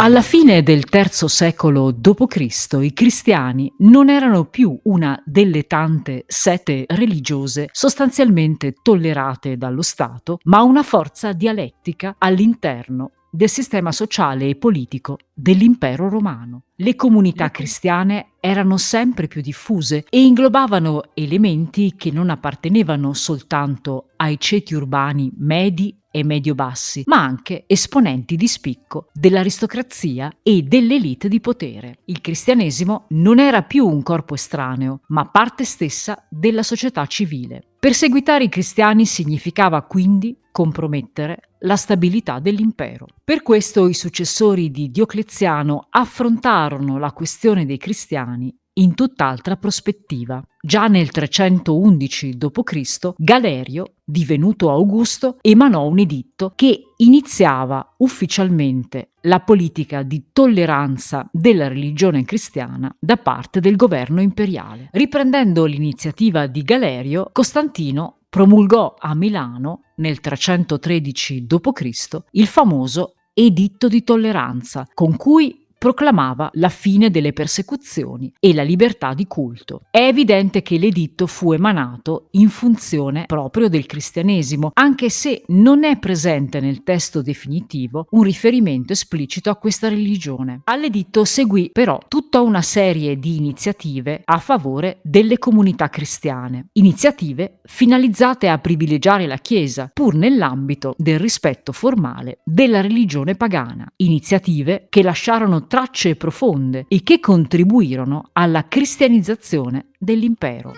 Alla fine del III secolo d.C. i cristiani non erano più una delle tante sette religiose sostanzialmente tollerate dallo Stato, ma una forza dialettica all'interno del sistema sociale e politico dell'impero romano. Le comunità cristiane erano sempre più diffuse e inglobavano elementi che non appartenevano soltanto ai ceti urbani medi e medio-bassi, ma anche esponenti di spicco dell'aristocrazia e dell'elite di potere. Il cristianesimo non era più un corpo estraneo, ma parte stessa della società civile. Perseguitare i cristiani significava quindi compromettere la stabilità dell'impero. Per questo i successori di Diocleziano affrontarono la questione dei cristiani in tutt'altra prospettiva. Già nel 311 d.C. Galerio, divenuto Augusto, emanò un editto che iniziava ufficialmente la politica di tolleranza della religione cristiana da parte del governo imperiale. Riprendendo l'iniziativa di Galerio, Costantino promulgò a Milano nel 313 d.C. il famoso Editto di tolleranza, con cui proclamava la fine delle persecuzioni e la libertà di culto. È evidente che l'editto fu emanato in funzione proprio del cristianesimo, anche se non è presente nel testo definitivo un riferimento esplicito a questa religione. All'editto seguì però tutta una serie di iniziative a favore delle comunità cristiane, iniziative finalizzate a privilegiare la Chiesa, pur nell'ambito del rispetto formale della religione pagana, iniziative che lasciarono tracce profonde e che contribuirono alla cristianizzazione dell'impero.